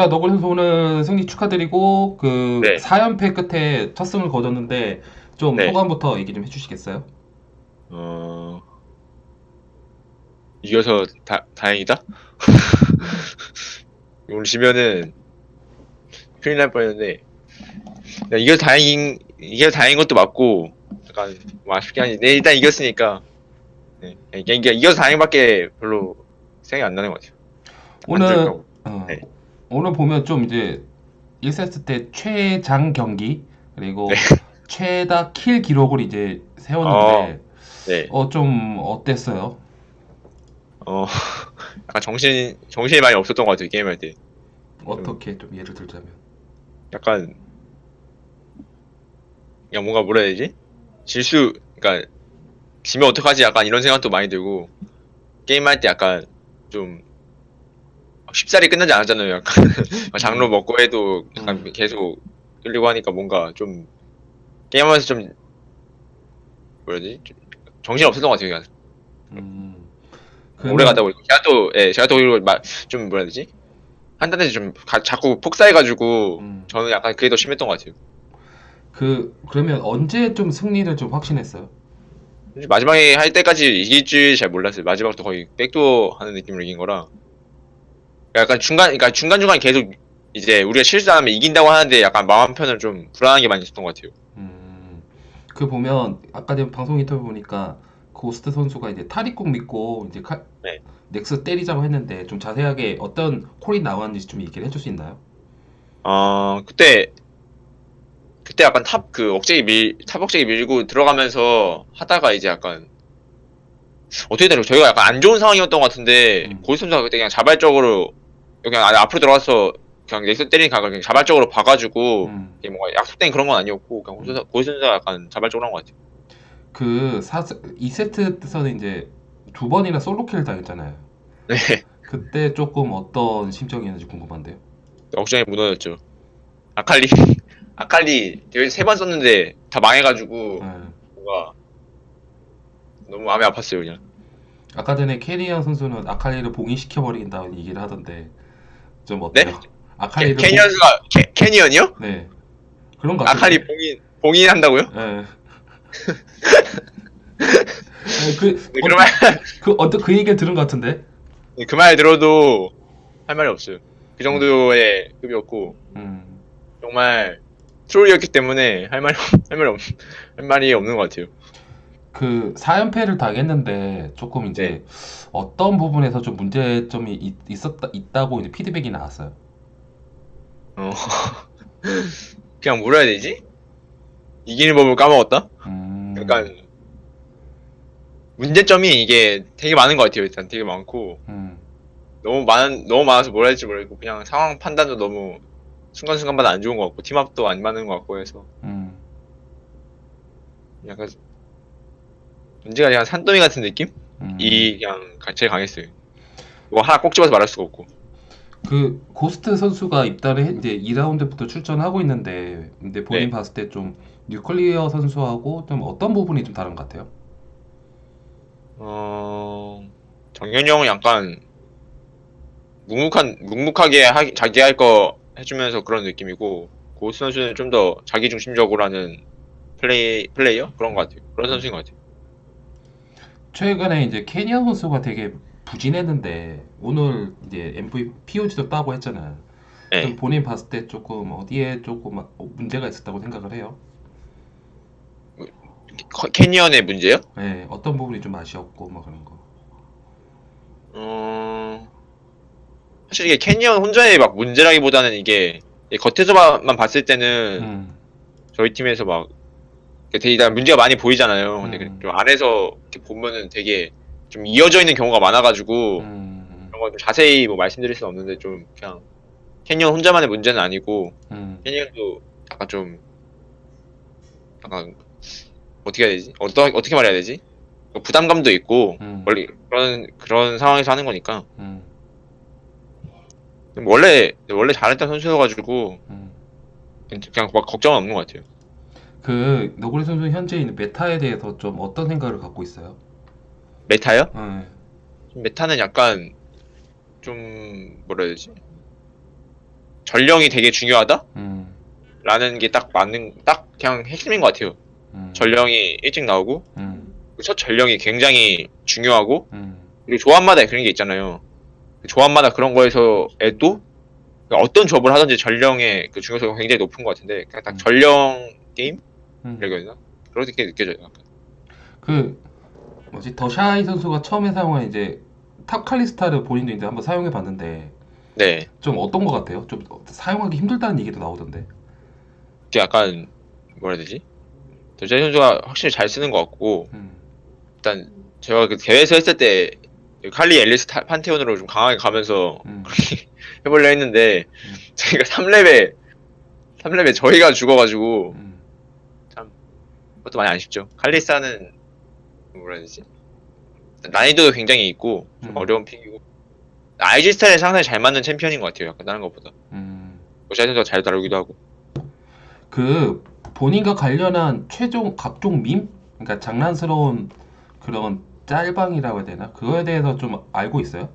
자, 너굴 선수 오늘 승리 축하드리고 그 네. 4연패 끝에 첫 승을 거뒀는데 좀 네. 소감부터 얘기 좀 해주시겠어요? 어, 이겨서 다, 다행이다? 오늘 지면은 큰일 날 뻔했는데, 야, 이겨서 다행인, 이겨서 다행인 것도 맞고, 약간, 뭐 아쉽긴 한데, 네, 일단 이겼으니까, 네, 이게 이겨서 다행밖에 별로 생각이 안 나는 것 같아요. 오늘. 어, 네. 오늘 보면 좀 이제 1세트 때 최장 경기 그리고 네. 최다 킬 기록을 이제 세웠는데 네, 어 좀 어땠어요? 어, 약간 정신, 정신이 많이 없었던 것 같아요, 게임할 때. 어떻게 좀 예를 들자면 약간 그냥 뭔가 뭐라 해야 되지? 질수 그러니까 지면 어떡하지? 약간 이런 생각도 많이 들고 게임할 때 약간 좀 쉽사리 끝나지 않았잖아요. 약간 장로 먹고 해도 약간 음. 계속 끌리고 하니까 뭔가 좀 게임하면서 좀 뭐라 해야 되지? 좀 정신 없었던 것 같아요. 그냥 음, 오래 가다 보니까 제가 또 예, 제가 또막좀 뭐라 해야 되지? 한단에서 좀 가- 자꾸 폭사해가지고 음. 저는 약간 그게 더 심했던 것 같아요. 그 그러면 언제 좀 승리를 좀 확신했어요? 마지막에 할 때까지 이길 줄잘 몰랐어요. 마지막부터 거의 backdoor 하는 느낌으로 이긴 거라. 약간 중간, 그러니까 중간중간 계속 이제 우리가 실수 안 하면 이긴다고 하는데 약간 마음 한편으로 좀 불안한 게 많이 있었던 것 같아요. 음, 그 보면 아까 전에 방송 인터뷰 보니까 고스트 선수가 이제 탈익국 믿고 이제 칼, 네. nexus 때리자고 했는데 좀 자세하게 어떤 call이 나왔는지 좀 얘기를 해줄 수 있나요? 어, 그때, 그때 약간 top, 그, 억제기 밀, top 억제기 밀고 들어가면서 하다가 이제 약간, 어떻게 되나, 저희가 약간 안 좋은 상황이었던 것 같은데, 음. 고스 선수가 그때 그냥 자발적으로, 그냥 안에 앞으로 들어가서, 그냥 nexus 때리는 각을 그냥 자발적으로 봐가지고, 음, 이게 뭔가 약속된 그런 건 아니었고 그냥 고선 고선수가 약간 자발적으로 한 것 같아요. 그 4, 2세트에서는 이제 두 번이나 solo kill 당했잖아요. 네, 그때 조금 어떤 심정이었는지 궁금한데요. 억장이 무너졌죠. 아칼리 아칼리 세 번 썼는데 다 망해가지고 네. 뭔가 너무 마음이 아팠어요 그냥. 아까 전에 캐리언 선수는 아칼리를 봉인시켜 버린다는 얘기를 하던데 좀 어때요? 네? 아칼리를 캐, 캐니언스가 캐, 캐니언이요? 봉- 네 그런 것 같아요. 아칼리 봉인 봉인한다고요? 예. 아니, 그, 네, 그러면 그, 어떤 그 얘기를 들은 것 같은데? 그말 들어도 할 말이 없어요. 그 정도의 급이었고 음, 정말 트롤이었기 때문에 할 말이 할 말이 없, 할 말이 없는 것 같아요. 그 4연패를 당했는데 조금 이제 네. 어떤 부분에서 좀 문제점이 있, 있었다, 있다고 이제 피드백이 나왔어요. 어 그냥 뭐라 해야 되지? 이기는 법을 까먹었다? 음, 약간 문제점이 이게 되게 많은 것 같아요. 일단 되게 많고 음, 너무 많은 너무 많아서 뭐라 할지 모르겠고 그냥 상황 판단도 너무 순간순간마다 안 좋은 것 같고 팀합도 안 맞는 것 같고 해서 음. 약간 문제가 그냥 산더미 같은 느낌? 음. 이 그냥 가- 제일 강했어요. 뭐 하나 꼭 집어서 말할 수가 없고 그 고스트 선수가 입단을 해, 이제 2라운드부터 출전하고 있는데 근데 본인 네. 봤을 때 좀 뉴클리어 선수하고 좀 어떤 부분이 좀 다른 것 같아요? 어 정현이 형은 약간 묵묵한 묵묵하게 하, 자기 할 거 해주면서 그런 느낌이고 고스트 선수는 좀 더 자기 중심적으로 하는 플레이 플레이어 그런 것 같아요. 그런 선수인 것 같아요. 최근에 이제 캐니언 선수가 되게 부진했는데 오늘 이제 MVP POG도 따고 했잖아요. 네. 좀 본인 봤을 때 조금 어디에 조금 어, 문제가 있었다고 생각을 해요? 커- 캐니언의 문제요? 네, 어떤 부분이 좀 아쉬웠고 뭐 그런 거. 어 사실 이게 캐니언 혼자의 막 문제라기보다는 이게 겉에서만 봤을 때는 음, 저희 팀에서 막 이렇게 되게 다 문제가 많이 보이잖아요. 근데 음. 좀 안에서 이렇게 보면은 되게 좀 이어져 있는 경우가 많아가지고 음, 그런 거좀 자세히 뭐 말씀드릴 수는 없는데 좀 그냥 캐니언 혼자만의 문제는 아니고 음, 캐니언도 약간 좀 약간 어떻게 해야 되지? 어떠, 어떻게 말해야 되지? 뭐 부담감도 있고 음, 원래 그런 그런 상황에서 하는 거니까 음, 원래 원래 잘했던 선수여가지고 음. 그냥 막 걱정은 없는 것 같아요. 그 너구리 선수 현재 있는 메타에 대해서 좀 어떤 생각을 갖고 있어요? 메타요? 네. 메타는 약간 좀 뭐라 해야 되지? 전령이 되게 중요하다? 음, 라는 게 딱 맞는 딱 그냥 핵심인 것 같아요. 음, 전령이 일찍 나오고 음, 그첫 전령이 굉장히 중요하고 음, 그리고 조합마다 그런 게 있잖아요. 그 조합마다 그런 거에서 애도 어떤 조합을 하든지 전령의 그 중요성이 굉장히 높은 것 같은데 그냥 딱 음. 전령 게임? 음. 해야 되나? 그렇게 느껴져요. 약간. 그 뭐지 더 샤이 선수가 처음에 사용한 이제 탑 칼리스타를 본인도 이제 한번 사용해 봤는데 네. 좀 어떤 것 같아요? 좀 사용하기 힘들다는 얘기도 나오던데. 이게 약간 뭐라 해야 되지? 더 샤이 선수가 확실히 잘 쓰는 것 같고 음, 일단 제가 그 대회에서 했을 때 칼리 앨리스 타- 판테온으로 좀 강하게 가면서 음, 해보려 했는데 음. 저희가 3렙에 3렙에 저희가 죽어가지고 음, 그것도 많이 아쉽죠. 칼리스타는 뭐라 해야 되지? 난이도도 굉장히 있고 좀 음. 어려운 픽이고 IG 스타일에 상당히 잘 맞는 챔피언인 것 같아요. 약간 다른 것보다. 음. 더샤이 선수가 잘 다루기도 하고. 그 본인과 관련한 최종 각종 밈? 그러니까 장난스러운 그런 짤방이라고 해야 되나? 그거에 대해서 좀 알고 있어요?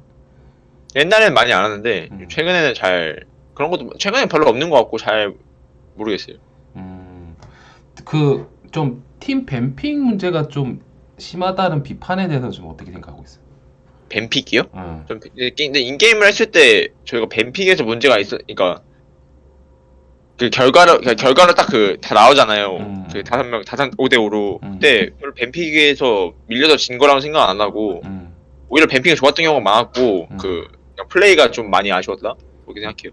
옛날엔 많이 안 하는데 음. 최근에는 잘 그런 것도 최근에 별로 없는 것 같고 잘 모르겠어요. 음, 그 좀 팀 ban pick 문제가 좀 심하다는 비판에 대해서 좀 어떻게 생각하고 있어요? ban pick이요? 음, 좀 근데 in-game을 했을 때 저희가 ban pick에서 문제가 있어 그러니까 그 결과로 그러니까 결과로 딱 그 다 나오잖아요. 음. 그 다섯 명 다섯 5대 5로 음. 그때 별로 ban pick에서 밀려서 진 거라고 생각 안 하고 음. 오히려 ban pick이 좋았던 경우가 많았고 음. 그 플레이가 좀 많이 아쉬웠다 그렇게 생각해요.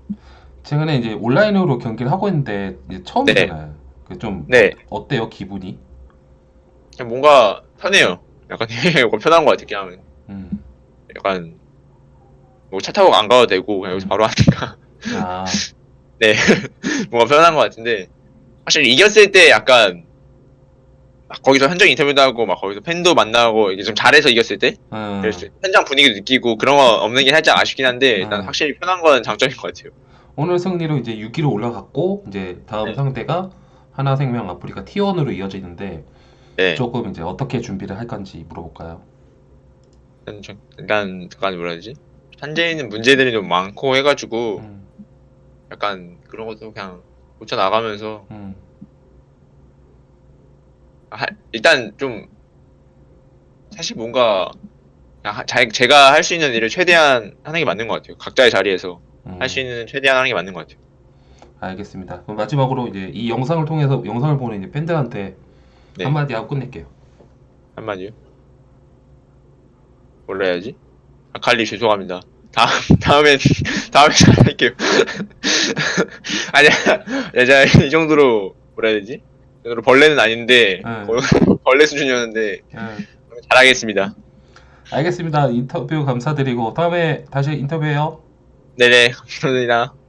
최근에 이제 온라인으로 경기를 하고 있는데 처음이잖아요. 그 좀 네, 어때요 기분이? 그냥 뭔가 편해요. 약간 되게 편한 것 같아. 그냥 음. 약간 뭐 차 타고 안 가도 되고 그냥 여기서 바로 하니까 아, 네 뭔가 편한 것 같은데 확실히 이겼을 때 약간 막 거기서 현장 인터뷰도 하고 막 거기서 팬도 만나고 이게 좀 잘해서 이겼을 때 음. 그랬을 때 현장 분위기도 느끼고 그런 거 없는 게 살짝 아쉽긴 한데 음. 난 확실히 편한 건 장점인 것 같아요. 오늘 승리로 이제 6위로 올라갔고 이제 다음 네. 상대가 하나생명 아프리카 T1으로 이어지는데 네. 조금 이제 어떻게 준비를 할 건지 물어볼까요? 일단 좀- 일단 약간 뭐라 해야 되지? 현재 있는 문제들이 좀 많고 해가지고 음, 약간 그런 것도 그냥 고쳐 나가면서 음, 하- 일단 좀 사실 뭔가 그냥 하- 자, 제가 할 수 있는 일을 최대한 하는 게 맞는 것 같아요. 각자의 자리에서 음. 할 수 있는 최대한 하는 게 맞는 것 같아요. 알겠습니다. 그럼 마지막으로 이제 이 영상을 통해서 영상을 보는 이제 팬들한테 네. 한마디 하고 끝낼게요. 한마디요? 뭘로 해야지? 아 칼리 죄송합니다. 다음 다음엔 다음에 잘할게요. 아니야, 제가 이 정도로 뭐라 해야 되지? 이 정도로 벌레는 아닌데 네. 거의 벌레 수준이었는데 음, 잘하겠습니다. 알겠습니다. 인터뷰 감사드리고 다음에 다시 인터뷰해요. 네네 감사합니다.